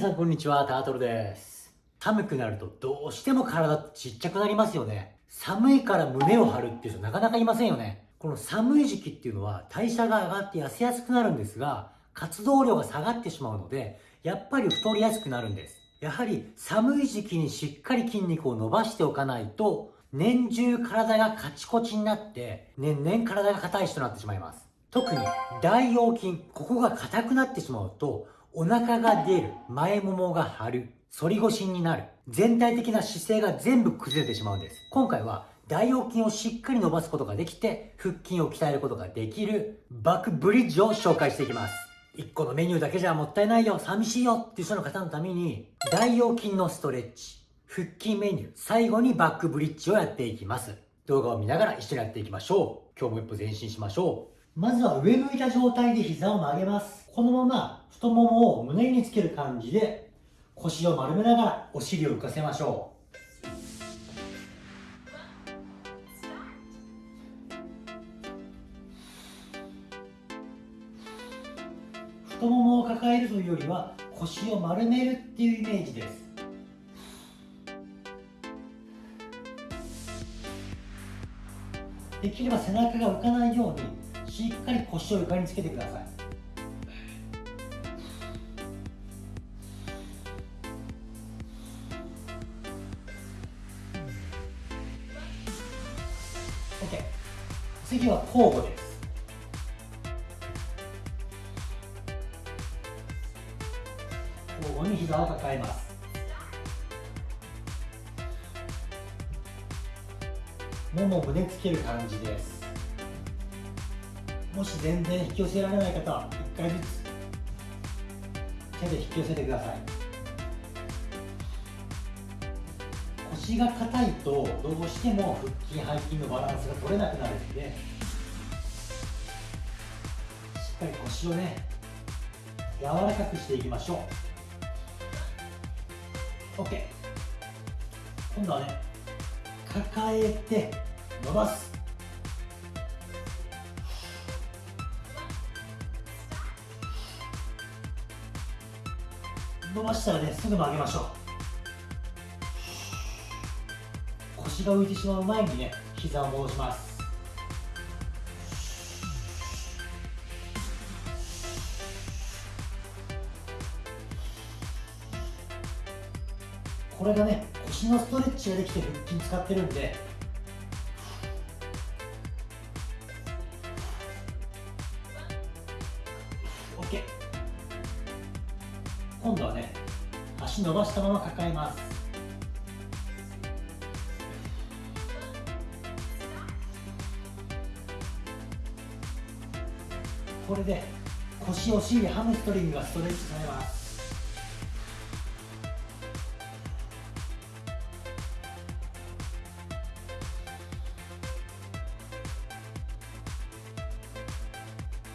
皆さんこんにちは、タートルです。寒くなるとどうしても体ってちっちゃくなりますよね。寒いから胸を張るっていう人なかなかいませんよね。この寒い時期っていうのは代謝が上がって痩せやすくなるんですが、活動量が下がってしまうので、やっぱり太りやすくなるんです。やはり寒い時期にしっかり筋肉を伸ばしておかないと、年中体がカチコチになって、年々体が硬い人となってしまいます。特に大腰筋、ここが硬くなってしまうと、お腹が出る、前ももが張る、反り腰になる、全体的な姿勢が全部崩れてしまうんです。今回は大腰筋をしっかり伸ばすことができて、腹筋を鍛えることができるバックブリッジを紹介していきます。1個のメニューだけじゃもったいないよ、寂しいよっていう人の方のために、大腰筋のストレッチ、腹筋メニュー、最後にバックブリッジをやっていきます。動画を見ながら一緒にやっていきましょう。今日も一歩前進しましょう。まずは上向いた状態で膝を曲げます。このまま太ももを胸につける感じで腰を丸めながらお尻を浮かせましょう。太ももを抱えるというよりは腰を丸めるっていうイメージです。できれば背中が浮かないようにしっかり腰を床につけてください。OK 次は交互です。交互に膝を抱えます。ももを胸つける感じです。もし全然引き寄せられない方は1回ずつ手で引き寄せてください。腰が硬いとどうしても腹筋背筋のバランスが取れなくなるんでしっかり腰をね柔らかくしていきましょう。OK 今度はね抱えて伸ばす。伸ばしたらねすぐ曲げましょう。腰が浮いてしまう前にね膝を戻します。これがね腰のストレッチができて腹筋使ってるんでオッケー。今度はね足伸ばしたまま抱えます。これで腰お尻ハムストリングがストレッチされます。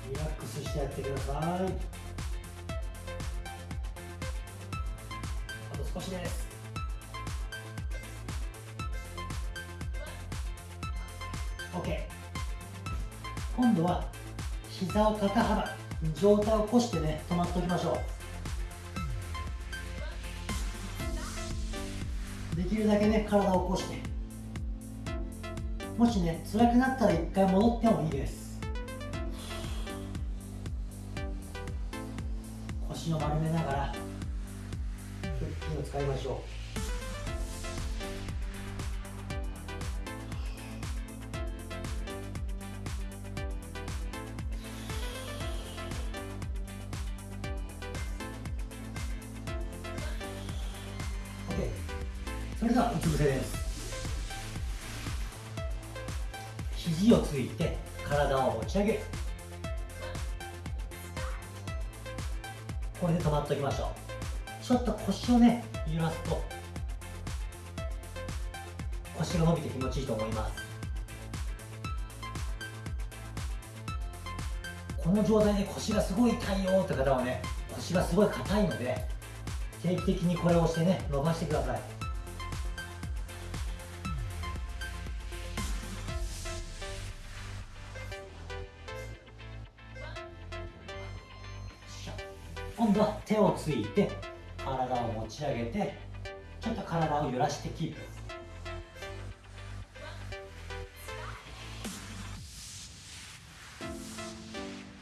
リラックスしてやってください。あと少しです OK 今度は膝を肩幅上体を起こしてね止まっておきましょう。できるだけね体を起こして。もしね辛くなったら一回戻ってもいいです。腰を丸めながら。を使いましょう。それではうつ伏せです。肘をついて体を持ち上げ。るこれで止まっておきましょう。ちょっと腰をね揺らすと腰が伸びて気持ちいいと思います。この状態で腰がすごい痛いよって方はね腰がすごい硬いので定期的にこれをしてね伸ばしてください。今度は手をついて体を持ち上げてちょっと体を揺らしてキープ。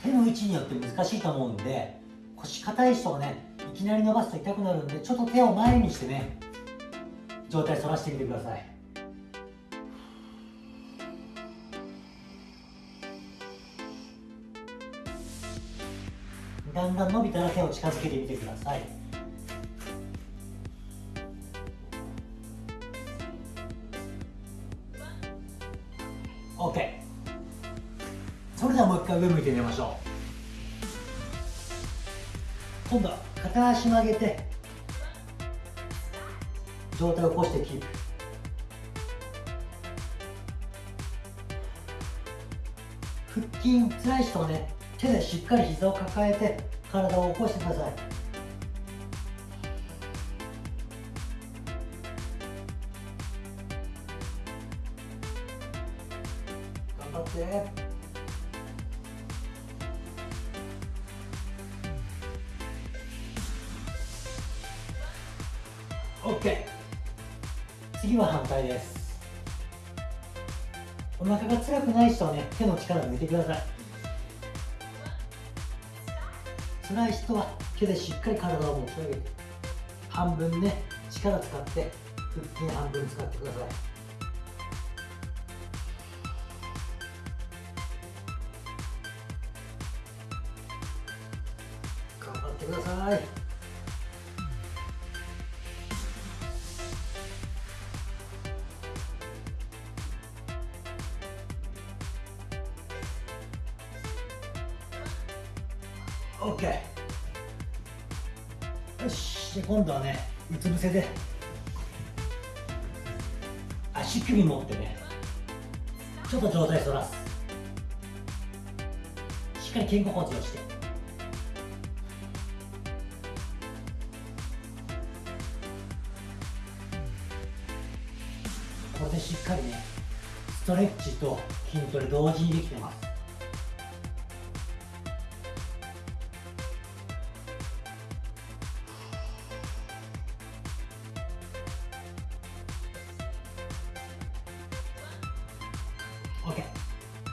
手の位置によって難しいと思うんで腰硬い人はねいきなり伸ばすと痛くなるんでちょっと手を前にしてね状態反らしてみてください。だんだん伸びたら手を近づけてみてください。回上向いてみましょう。今度は片足曲げて上体を起こしてキープ。腹筋辛い人はね手でしっかり膝を抱えて体を起こしてください。頑張って。次は反対です。お腹が辛くない人はね手の力抜いてください。辛い人は手でしっかり体を持ち上げて半分ね力使って腹筋半分使ってください。頑張ってください。OK よし今度はねうつ伏せで。足首持ってね。ちょっと上体反らす。しっかり肩甲骨をして。これでしっかりねストレッチと筋トレ同時にできてます。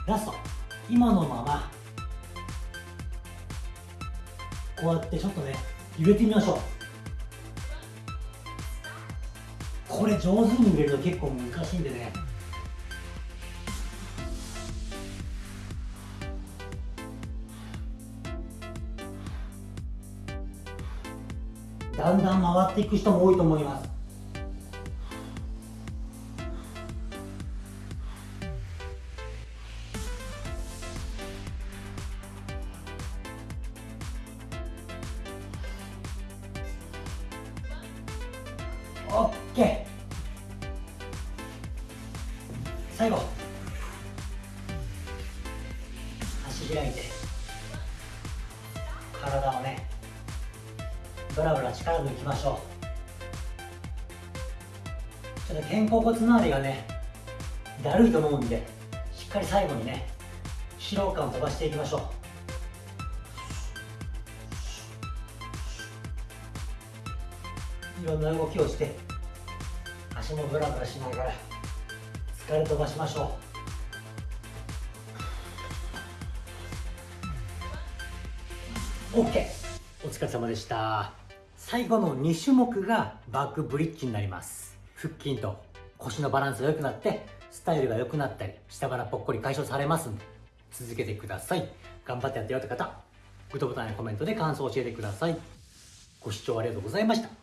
ラスト。今のまま。こうやってちょっとね揺れてみましょう。これ上手に揺れると結構難しいんでね。だんだん回っていく人も多いと思います。オッケー。最後。足開いて。体をね。ブラブラ力抜きましょう。ちょっと肩甲骨周りがね。だるいと思うんでしっかり最後にね疲労感を飛ばしていきましょう。いろんな動きをして足もブラブラしながら疲れ飛ばしましょう。OK お疲れ様でした。最後の2種目がバックブリッジになります。腹筋と腰のバランスが良くなってスタイルが良くなったり下腹ぽっこり解消されますんで続けてください。頑張ってやってよって方グッドボタンやコメントで感想を教えてください。ご視聴ありがとうございました。